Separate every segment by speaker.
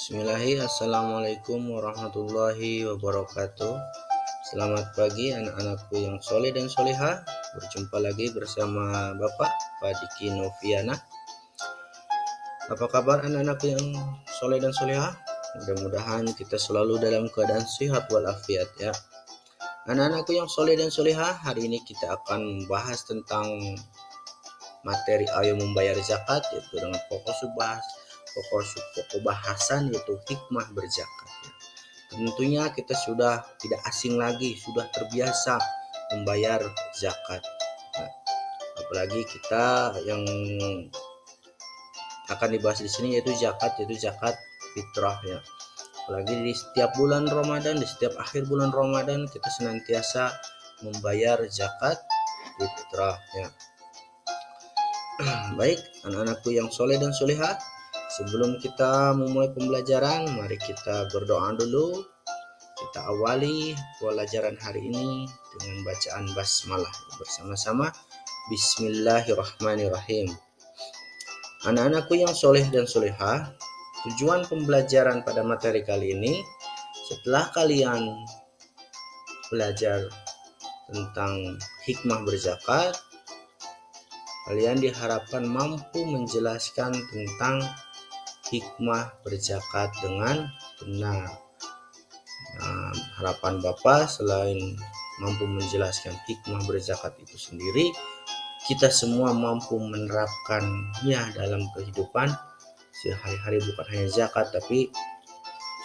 Speaker 1: Bismillahirrahmanirrahim Assalamualaikum warahmatullahi wabarakatuh. Selamat pagi anak-anakku yang soleh dan soleha Berjumpa lagi bersama Bapak Padiki Noviana. Apa kabar anak-anakku yang soleh dan soleha? Mudah-mudahan kita selalu dalam keadaan sehat walafiat ya. Anak-anakku yang soleh dan soleha Hari ini kita akan membahas tentang materi ayo membayar zakat yaitu dengan fokus bahas pokok pokok bahasan yaitu hikmah berzakat. Tentunya kita sudah tidak asing lagi, sudah terbiasa membayar zakat. Nah, apalagi kita yang akan dibahas di sini yaitu zakat, yaitu zakat fitrah ya. Apalagi di setiap bulan Ramadan, di setiap akhir bulan Ramadan kita senantiasa membayar zakat fitrah ya. Baik, anak-anakku yang soleh dan soleha, Sebelum kita memulai pembelajaran, mari kita berdoa dulu. Kita awali pelajaran hari ini dengan bacaan basmalah bersama-sama. Bismillahirrahmanirrahim. Anak-anakku yang soleh dan soleha, tujuan pembelajaran pada materi kali ini, setelah kalian belajar tentang hikmah berzakat, kalian diharapkan mampu menjelaskan tentang hikmah berzakat dengan benar. Nah, harapan Bapak selain mampu menjelaskan hikmah berzakat itu sendiri, kita semua mampu menerapkannya dalam kehidupan sehari-hari bukan hanya zakat tapi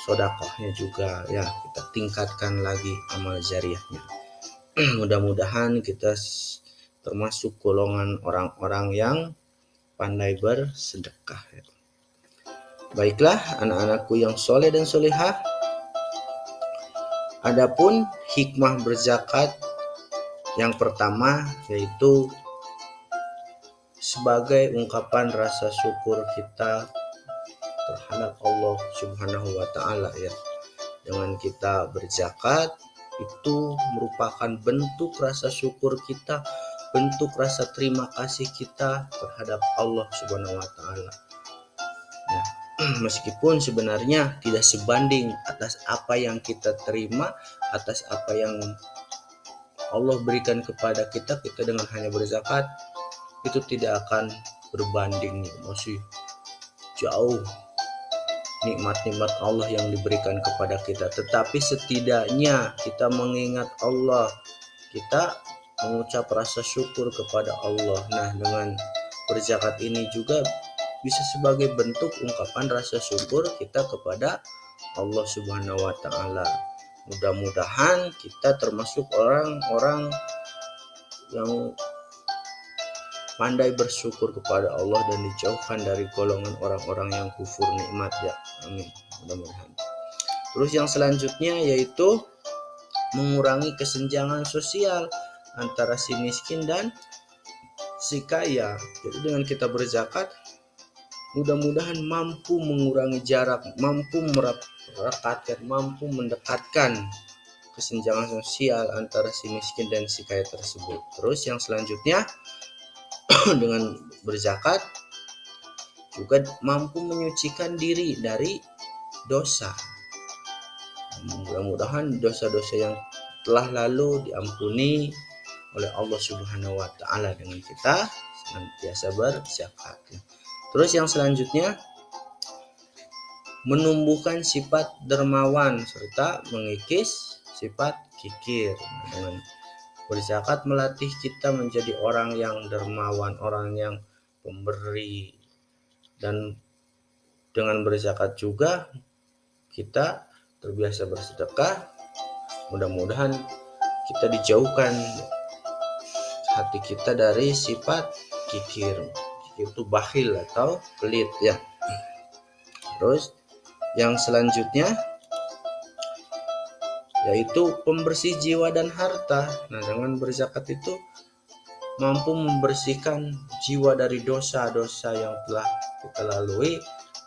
Speaker 1: sodakohnya juga ya kita tingkatkan lagi amal jariahnya mudah-mudahan kita termasuk golongan orang-orang yang pandai bersedekah ya. Baiklah anak-anakku yang soleh dan solehah. Adapun hikmah berzakat yang pertama yaitu sebagai ungkapan rasa syukur kita terhadap Allah Subhanahu wa taala ya. Dengan kita berzakat itu merupakan bentuk rasa syukur kita, bentuk rasa terima kasih kita terhadap Allah Subhanahu wa taala. Ya, meskipun sebenarnya tidak sebanding atas apa yang kita terima atas apa yang Allah berikan kepada kita kita dengan hanya berzakat itu tidak akan berbanding masih jauh nikmat-nikmat Allah yang diberikan kepada kita. Tetapi setidaknya kita mengingat Allah kita mengucap rasa syukur kepada Allah. Nah dengan berzakat ini juga bisa sebagai bentuk ungkapan rasa syukur kita kepada Allah Subhanahu wa taala. Mudah-mudahan kita termasuk orang-orang yang pandai bersyukur kepada Allah dan dijauhkan dari golongan orang-orang yang kufur nikmat ya. Amin. Mudah-mudahan. Terus yang selanjutnya yaitu mengurangi kesenjangan sosial antara si miskin dan si kaya. Jadi dengan kita berzakat mudah-mudahan mampu mengurangi jarak, mampu merekatkan, mampu mendekatkan kesenjangan sosial antara si miskin dan si kaya tersebut. Terus yang selanjutnya dengan berzakat juga mampu menyucikan diri dari dosa. Mudah-mudahan dosa-dosa yang telah lalu diampuni oleh Allah Subhanahu wa taala dengan kita senantiasa berzakat. Terus yang selanjutnya menumbuhkan sifat dermawan serta mengikis sifat kikir. Dengan berzakat melatih kita menjadi orang yang dermawan, orang yang pemberi dan dengan berzakat juga kita terbiasa bersedekah. Mudah-mudahan kita dijauhkan hati kita dari sifat kikir itu bakhil atau pelit ya. Terus yang selanjutnya yaitu pembersih jiwa dan harta. Nah dengan berzakat itu mampu membersihkan jiwa dari dosa-dosa yang telah kita lalui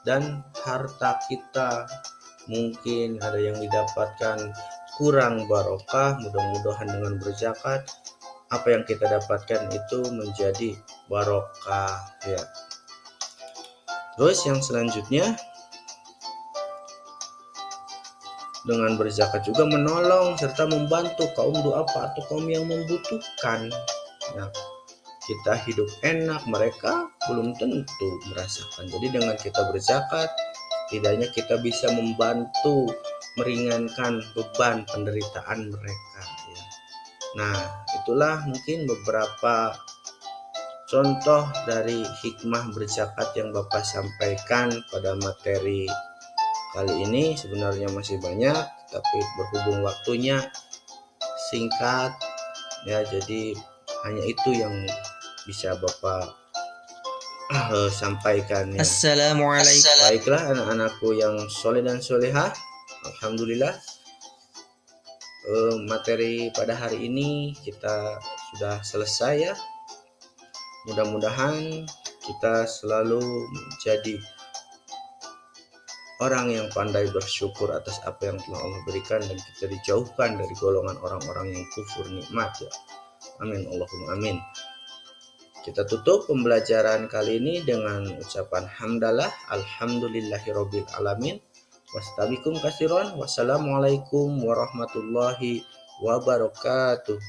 Speaker 1: dan harta kita. Mungkin ada yang didapatkan kurang barokah mudah-mudahan dengan berzakat apa yang kita dapatkan itu menjadi barokah ya terus yang selanjutnya dengan berzakat juga menolong serta membantu kaum duafa atau kaum yang membutuhkan. Nah, kita hidup enak, mereka belum tentu merasakan. Jadi dengan kita berzakat, tidaknya kita bisa membantu meringankan beban penderitaan mereka. Ya. Nah, itulah mungkin beberapa contoh dari hikmah berzakat yang Bapak sampaikan pada materi kali ini sebenarnya masih banyak tapi berhubung waktunya singkat ya jadi hanya itu yang bisa Bapak uh, sampaikan ya.
Speaker 2: Assalamualaikum.
Speaker 1: Baiklah anak-anakku yang soleh dan solehah Alhamdulillah uh, materi pada hari ini kita sudah selesai ya mudah-mudahan kita selalu menjadi orang yang pandai bersyukur atas apa yang telah Allah berikan dan kita dijauhkan dari golongan orang-orang yang kufur nikmat ya. Amin Allahumma amin. Kita tutup pembelajaran kali ini dengan ucapan hamdalah alhamdulillahirabbil alamin. Wassalamualaikum warahmatullahi wabarakatuh.